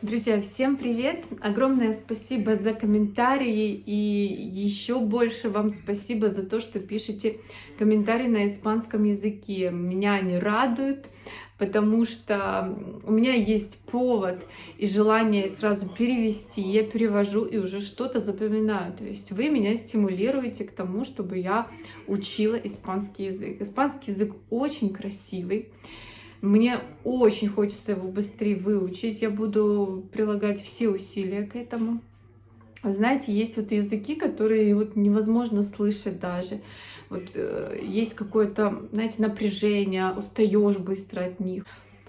Друзья, всем привет! Огромное спасибо за комментарии и еще больше вам спасибо за то, что пишете комментарии на испанском языке. Меня они радуют, потому что у меня есть повод и желание сразу перевести. Я перевожу и уже что-то запоминаю. То есть вы меня стимулируете к тому, чтобы я учила испанский язык. Испанский язык очень красивый. Мне очень хочется его быстрее выучить. Я буду прилагать все усилия к этому. Знаете, есть вот языки, которые вот невозможно слышать даже. Вот э, есть какое-то, знаете, напряжение, устаешь быстро от них.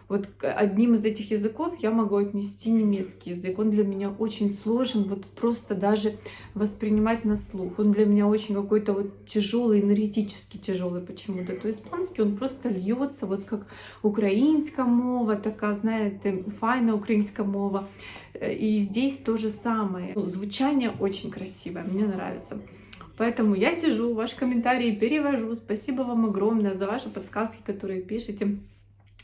Вот одним из этих языков я могу отнести немецкий язык. Он для меня очень сложен, вот просто даже воспринимать на слух. Он для меня очень какой-то вот тяжелый, энергетически тяжелый почему-то. То испанский он просто льется, вот как украинская мова, такая, знаете, файна украинская мова. И здесь то же самое. Ну, звучание очень красивое, мне нравится. Поэтому я сижу, ваши комментарии перевожу. Спасибо вам огромное за ваши подсказки, которые пишете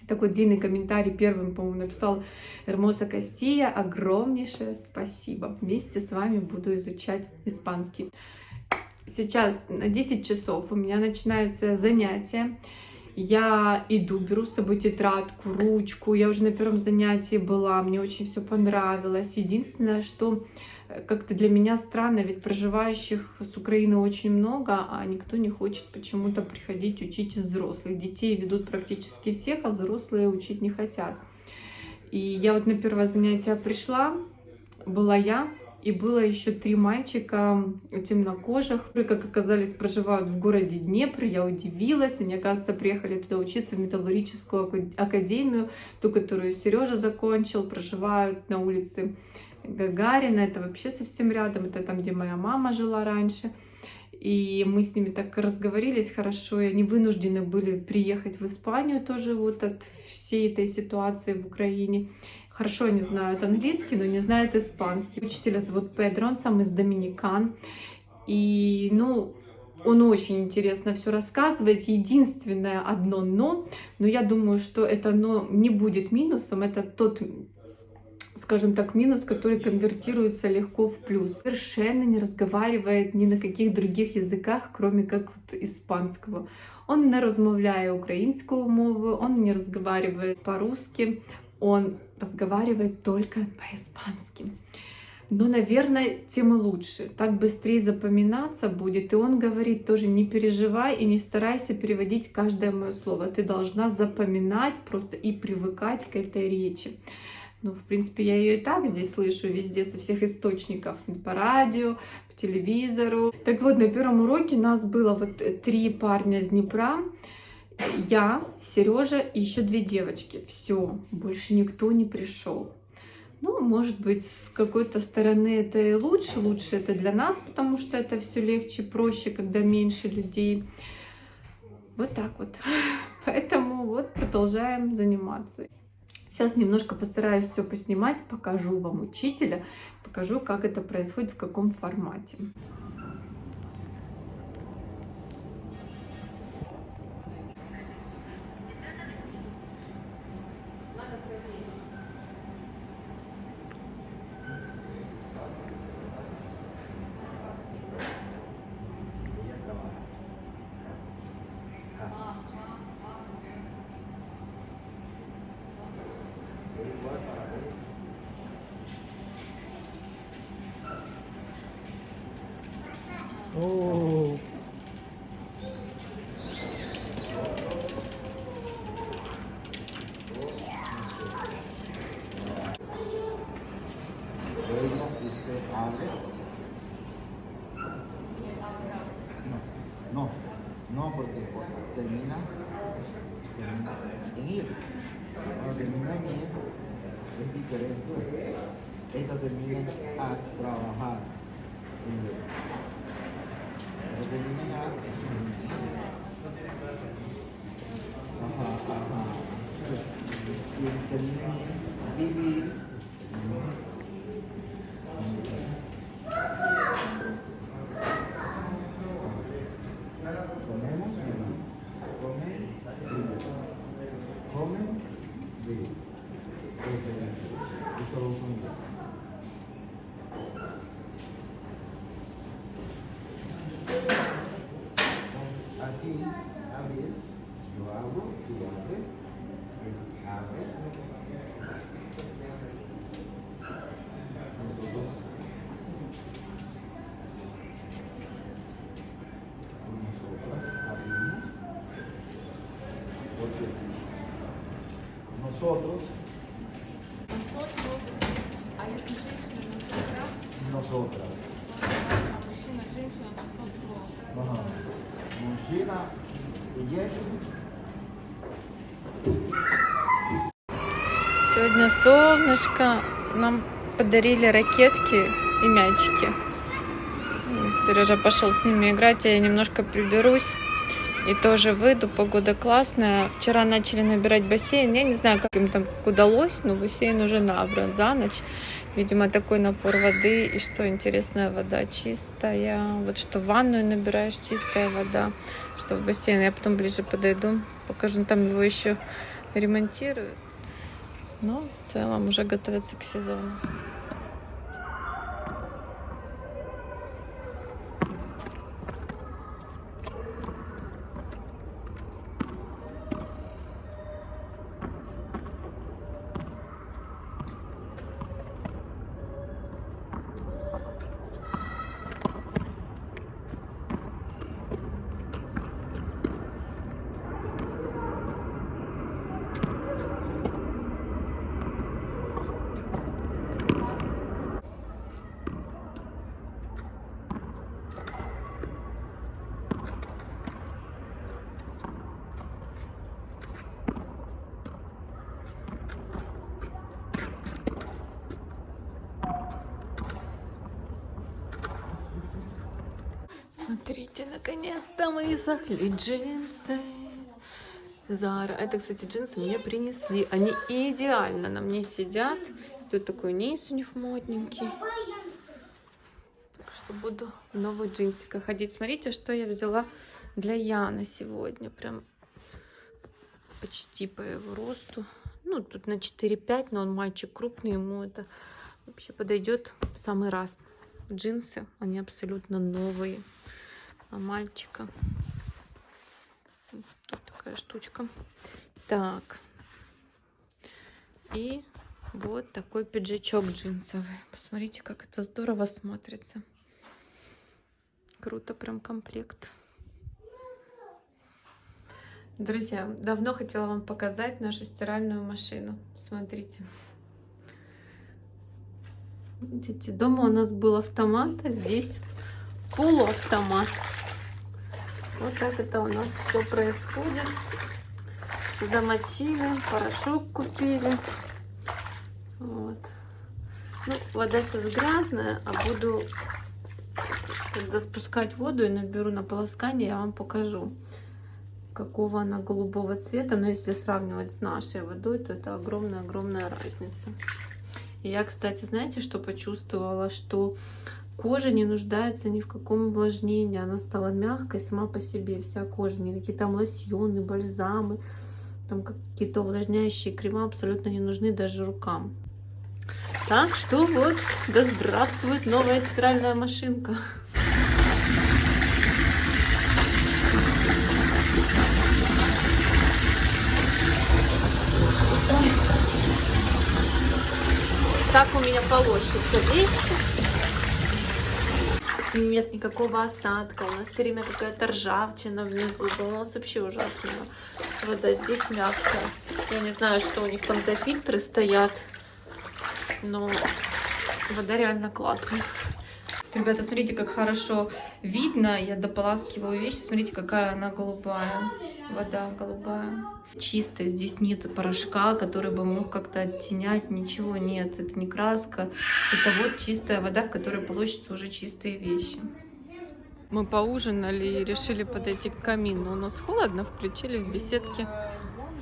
такой длинный комментарий первым, по-моему, написал Эрмоса Кастия. Огромнейшее спасибо. Вместе с вами буду изучать испанский. Сейчас на 10 часов у меня начинается занятие. Я иду, беру с собой тетрадку, ручку. Я уже на первом занятии была, мне очень все понравилось. Единственное, что как-то для меня странно, ведь проживающих с Украины очень много, а никто не хочет почему-то приходить учить из взрослых. Детей ведут практически всех, а взрослые учить не хотят. И я вот на первое занятие пришла, была я, и было еще три мальчика темнокожих, которые, как оказались, проживают в городе Днепр. Я удивилась. Они, оказывается, приехали туда учиться в металлургическую академию, ту, которую Сережа закончил, проживают на улице Гагарина, это вообще совсем рядом, это там, где моя мама жила раньше. И мы с ними так разговорились хорошо, и они вынуждены были приехать в Испанию тоже вот от всей этой ситуации в Украине. Хорошо они знают английский, но не знают испанский. Учителя зовут Педро, он сам из Доминикан. И, ну, он очень интересно все рассказывает. Единственное одно но, но я думаю, что это но не будет минусом. Это тот скажем так, минус, который конвертируется легко в плюс. Совершенно не разговаривает ни на каких других языках, кроме как вот испанского. Он не розмовляє українською мовою, он не разговаривает по-русски, он разговаривает только по-испански. Но, наверное, тем и лучше. Так быстрее запоминаться будет. И он говорит тоже, не переживай и не старайся переводить каждое мое слово. Ты должна запоминать просто и привыкать к этой речи. Ну, в принципе, я ее и так здесь слышу везде, со всех источников, по радио, по телевизору. Так вот, на первом уроке нас было вот три парня с Днепра, я, Сережа и еще две девочки. Все, больше никто не пришел. Ну, может быть, с какой-то стороны это и лучше. Лучше это для нас, потому что это все легче, проще, когда меньше людей. Вот так вот. Поэтому вот продолжаем заниматься. Сейчас немножко постараюсь все поснимать, покажу вам учителя, покажу, как это происходит, в каком формате. Oh. No, no, porque termina, en ir. Cuando termina en ir es diferente. Esta termina a trabajar นี้นะครับอาหารอาหารยืนเป็นบีบี tú abres, él abre. Nosotros nosotras abrimos. Porque nosotros, Nosotros, а если женщина nosotras, nosotras. а мужчина, женщина, nosotros. Ага. Мужчина и женщина. Сегодня солнышко. Нам подарили ракетки и мячики. Сережа пошел с ними играть, а я немножко приберусь. И тоже выйду, погода классная. Вчера начали набирать бассейн. Я не знаю, как им там удалось, но бассейн уже набран за ночь. Видимо, такой напор воды. И что интересная вода чистая. Вот что в ванную набираешь чистая вода, что в бассейн. Я потом ближе подойду, покажу. Там его еще ремонтируют. Но в целом уже готовятся к сезону. Смотрите, наконец-то мы сохли джинсы. Зара. Это, кстати, джинсы мне принесли. Они идеально на мне сидят. Тут такой низ у них модненький. Так что буду в новых джинсиках ходить. Смотрите, что я взяла для Яна сегодня. Прям почти по его росту. Ну, тут на 4-5, но он мальчик крупный, ему это вообще подойдет в самый раз. Джинсы, они абсолютно новые на мальчика. Тут такая штучка. Так. И вот такой пиджачок джинсовый. Посмотрите, как это здорово смотрится. Круто, прям комплект. Друзья, давно хотела вам показать нашу стиральную машину. Смотрите. Видите, дома у нас был автомат, а здесь полуавтомат. Вот так это у нас все происходит. Замочили, порошок купили. Вот. Ну, вода сейчас грязная, а буду, когда спускать воду и наберу на полоскание, я вам покажу, какого она голубого цвета. Но если сравнивать с нашей водой, то это огромная-огромная разница. Я, кстати, знаете, что почувствовала? Что кожа не нуждается ни в каком увлажнении. Она стала мягкой сама по себе. Вся кожа, никакие там лосьоны, бальзамы, там какие-то увлажняющие крема абсолютно не нужны даже рукам. Так что вот, да здравствует новая стиральная машинка. Так у меня полощутся вещи. Нет никакого осадка. У нас все время какая-то ржавчина внизу. У нас вообще ужасная вода. Здесь мягкая. Я не знаю, что у них там за фильтры стоят. Но вода реально классная. Ребята, смотрите, как хорошо видно. Я дополаскиваю вещи. Смотрите, какая она голубая. Вода голубая. Чистая. Здесь нет порошка, который бы мог как-то оттенять. Ничего нет. Это не краска. Это вот чистая вода, в которой полощутся уже чистые вещи. Мы поужинали и решили подойти к камину. У нас холодно, включили в беседке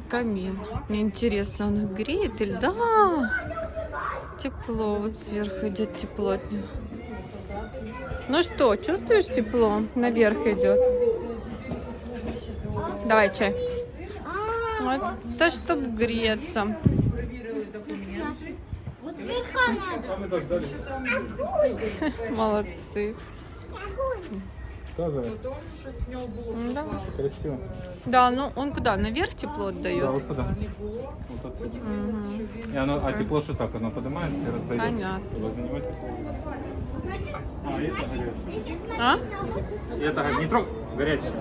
камин. Мне интересно, он их греет или... Да! Тепло. Вот сверху идет тепло от него. Ну что, чувствуешь тепло? Наверх идет. Давай чай. Вот, то, чтобы греться. Слегка надо. А мы дождались. Молодцы. Тоже Да. красиво. да, ну он куда? Наверх тепло Да, отдает? вот сюда. Вот отсюда. Мгм. И оно, а тепло что так? Оно поднимается и раздает. Понятно. Возле него тепло. А, это горячее. А? Это не трог, горячее.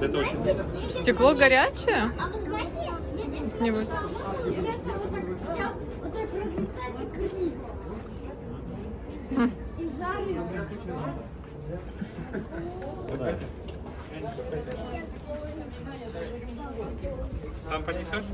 Это очень. Стекло горячее? А вы знаете, если Не вот. Хм. И жарит. Там понесешь?